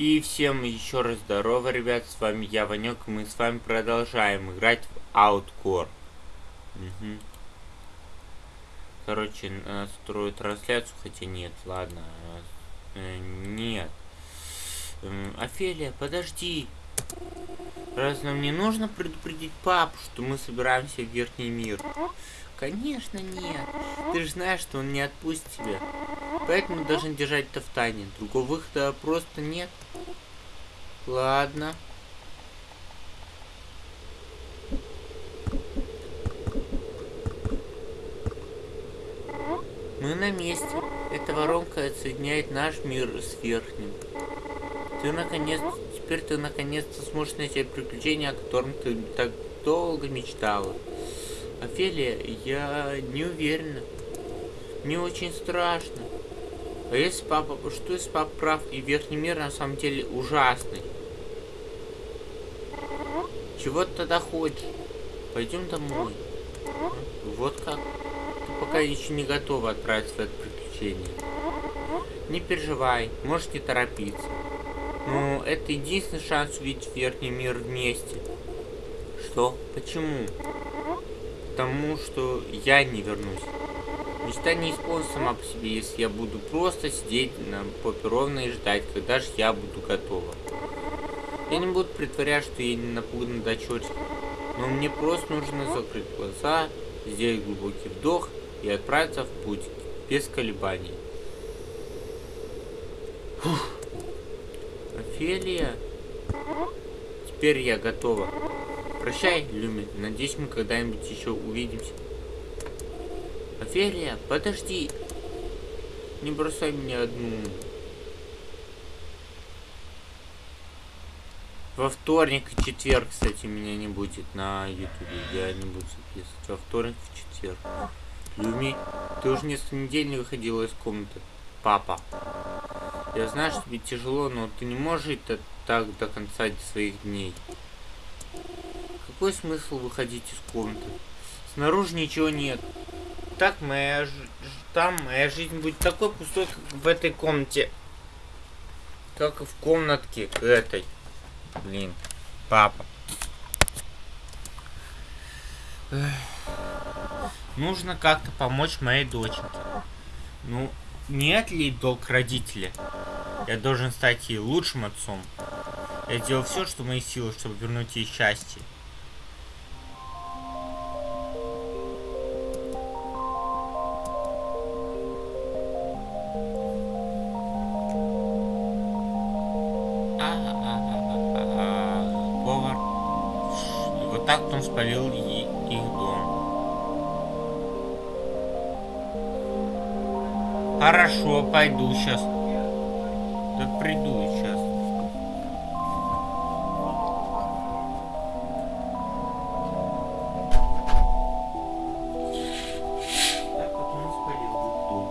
И всем еще раз здорово, ребят, с вами я, Ванек, мы с вами продолжаем играть в Outcore. Угу. Короче, настрою трансляцию, хотя нет, ладно. Э, нет. Э, Офелия, подожди. Раз нам не нужно предупредить папу, что мы собираемся в Верхний мир? Конечно нет. Ты же знаешь, что он не отпустит тебя. Поэтому должен держать это в тайне. Другого выхода просто нет. Ладно. Мы на месте. Эта воронка соединяет наш мир с верхним. Ты наконец... Теперь ты наконец-то сможешь найти приключения, о котором ты так долго мечтала. Офелия, я не уверена. Мне очень страшно. А если папа... Что если папа прав и верхний мир на самом деле ужасный? Чего ты тогда хочешь? Пойдем домой. Вот как. Ты пока еще не готова отправиться в это приключение. Не переживай, можешь не торопиться. Но это единственный шанс увидеть верхний мир вместе. Что? Почему? Потому что я не вернусь. Мечта не исполнится сама по себе, если я буду просто сидеть на попе ровно и ждать, когда же я буду готова. Я не буду притворять, что я не напугана до чертика. Но мне просто нужно закрыть глаза, сделать глубокий вдох и отправиться в путь без колебаний. Фух. Офелия. Теперь я готова. Прощай, Люми. Надеюсь, мы когда-нибудь еще увидимся. Офелия, подожди. Не бросай меня одну. Во вторник и четверг, кстати, меня не будет на ютубе. Я не буду записывать. Во вторник и четверг. Люми, ты уже несколько недель не выходила из комнаты. Папа. Я знаю, что тебе тяжело, но ты не можешь жить так до конца своих дней. Какой смысл выходить из комнаты? Снаружи ничего нет. Так моя там моя жизнь будет такой пустой, как в этой комнате. Как и в комнатке этой. Блин, папа. Нужно как-то помочь моей доченьке. Ну, нет ли долг родителя? Я должен стать ей лучшим отцом. Я сделал все, что в моих силах, чтобы вернуть ей счастье. Он спалил их дом. Хорошо, пойду сейчас. Да приду сейчас. Так вот он спалил дом.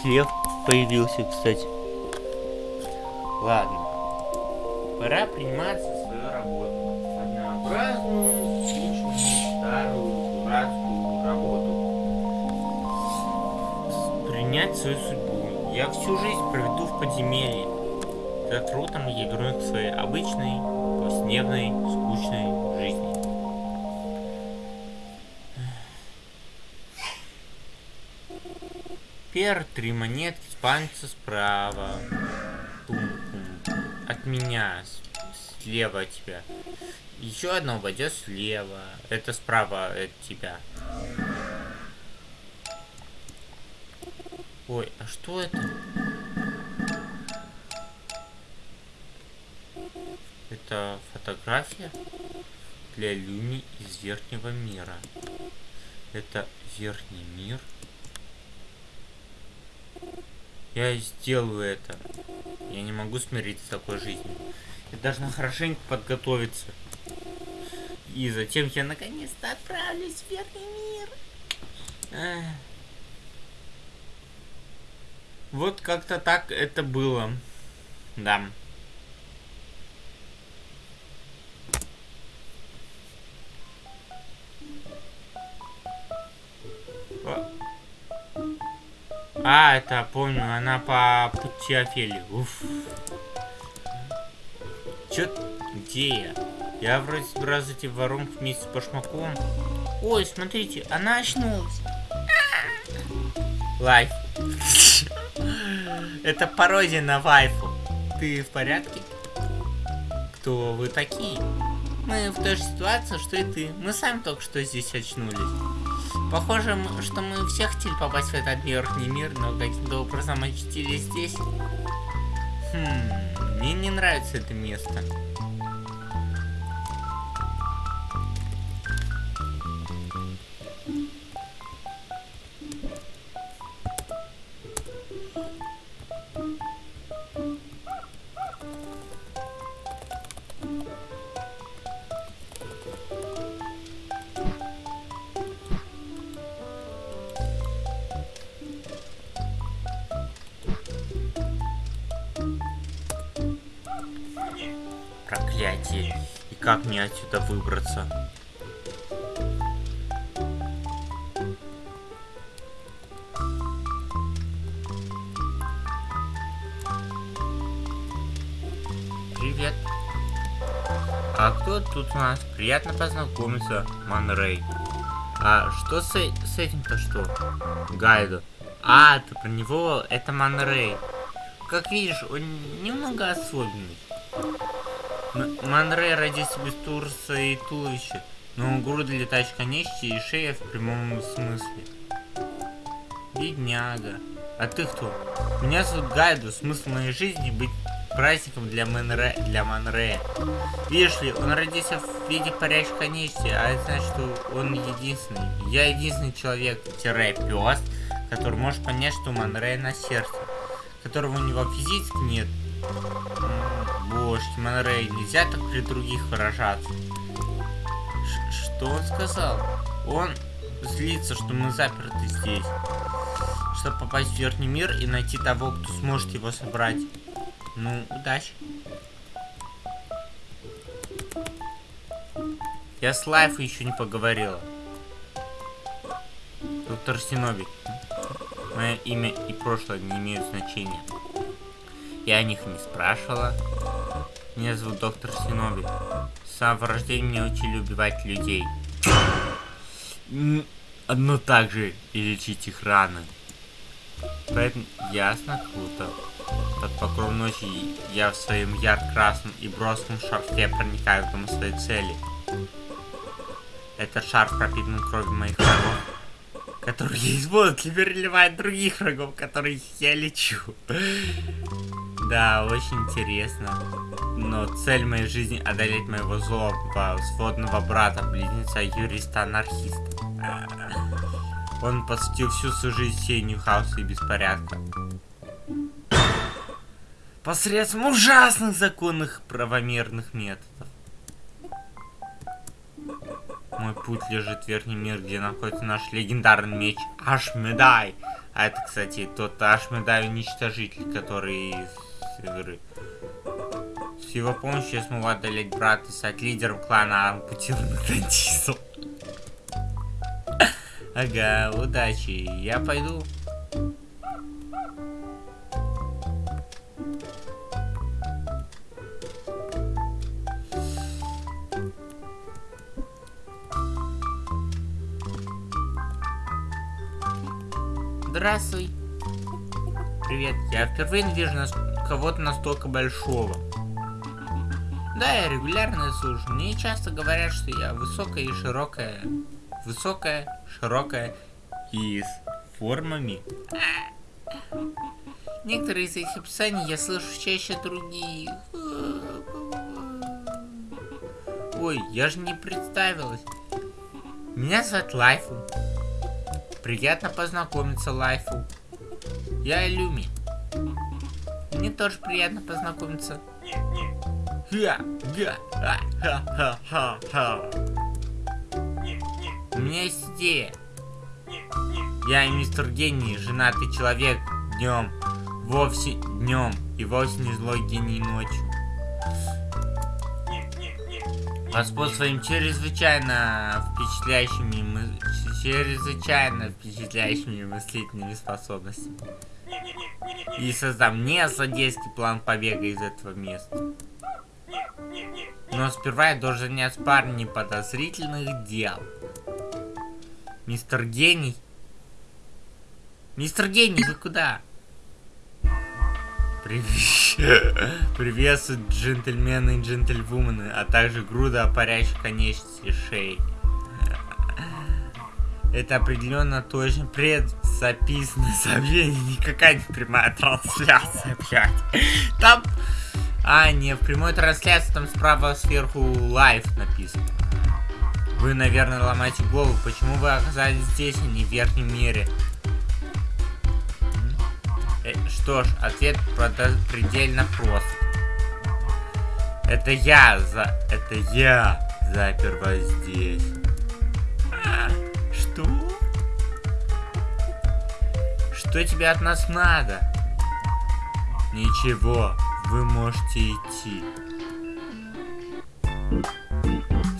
Клев появился, кстати. Ладно. Пора приниматься свою работу. Однообразную, скучную, старую, дурацкую работу. Принять свою судьбу. Я всю жизнь проведу в подземелье. За трудом я вернусь к своей обычной, повседневной, скучной жизни. Пер, три монетки, спальница справа. Пум-пум от меня, слева от тебя. Еще одно упадет слева. Это справа от тебя. Ой, а что это? Это фотография для Люни из верхнего мира. Это верхний мир. Я сделаю это. Я не могу смириться с такой жизнью. Я должна хорошенько подготовиться. И затем я наконец-то отправлюсь в верхний мир. Эх. Вот как-то так это было. Да. А, это помню, она по пути Офелии. Уф. Чё? Где я? Я вроде собираюсь зайти в воронку вместе с Башмаком. Ой, смотрите, она очнулась. Лайф. Это пародия на вайфу. Ты в порядке? Кто вы такие? Мы в той же ситуации, что и ты. Мы сами только что здесь очнулись. Похоже, что мы все хотели попасть в этот верхний мир, но каким-то образом очутились здесь. Хм, мне не нравится это место. Проклятие. И как мне отсюда выбраться? Привет. А кто тут у нас? Приятно познакомиться, Манрей. А что с, э, с этим-то что? Гайду. А, ты про него, это Манрей. Как видишь, он немного особенный. Манре родился без турса и туловища, но груда летающих конечностей и шея в прямом смысле. Бедняга. А ты кто? Меня зовут Гайду. Смысл моей жизни быть праздником для Манре. Для Манре. Видишь ли, он родился в виде парящих конечностей, а это значит, что он единственный. Я единственный человек, тире пес, который может понять, что Манре на сердце, которого у него физически нет. Божки, Монрей, нельзя так при других выражаться. Ш что он сказал? Он злится, что мы заперты здесь. Чтобы попасть в верхний мир и найти того, кто сможет его собрать. Ну, удачи. Я с Лайфой еще не поговорила. Доктор Синоби. Мое имя и прошлое не имеют значения. Я о них не спрашивала. Меня зовут доктор Синоби. С самого рождения мне учили убивать людей. Но также и лечить их раны. Поэтому ясно, круто. Под покров ночи я в своем ярко-красном и броском шарфе проникаю к дому своей цели. Этот шарф пропитан кровью моих врагов, которые из воду переливает других врагов, которых я лечу. Да, очень интересно. Но цель моей жизни одолеть моего злого сводного брата, близнеца юриста-анархиста. Он посвятил всю свою жизнь сеянию хаоса и беспорядка. Посредством ужасных законных правомерных методов. Мой путь лежит в верхний мир, где находится наш легендарный меч Ашмедай. А это, кстати, тот Ашмедай уничтожитель, который игры. С его помощью я смогу одолеть брата и стать лидером клана ампутированных дантистов. Ага, удачи. Я пойду. Здравствуй. Привет. Я впервые вижу кого-то настолько большого. Да, я регулярно слушаю. Мне часто говорят, что я высокая и широкая. Высокая, широкая и с формами. Некоторые из этих описаний я слышу чаще других. Ой, я же не представилась. Меня зовут Лайфу. Приятно познакомиться, Лайфу. Я Люми. Мне тоже приятно познакомиться. У меня есть идея. Я мистер Гений, женатый человек днем, вовсе днем и вовсе не злой гений ночью. Господ своим чрезвычайно впечатляющими чрезвычайно впечатляющими мыслительными способностями. И создам не злодейский план побега из этого места. Но сперва я должен заняться парнем неподозрительных дел. Мистер Гений? Мистер Гений, вы куда? Привет. Приветствую джентльмены и джентльвумены, а также груда парящих конечностей шеи. Это определенно точно предзаписанное сообщение, никакая не прямая трансляция, блядь. Там... А, не, в прямой трансляции там справа сверху live написано. Вы, наверное, ломаете голову, почему вы оказались здесь, а не в верхнем мире. Э, что ж, ответ предельно прост. Это я за... Это я запер вас здесь. А, что? Что тебе от нас надо? Ничего, вы можете идти.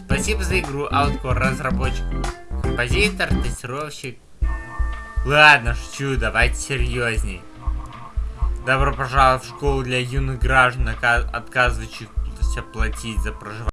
Спасибо за игру, Outcore разработчик. Композитор, тестировщик. Ладно, шучу, давайте серьезней. Добро пожаловать в школу для юных граждан, отказывающихся платить за проживание.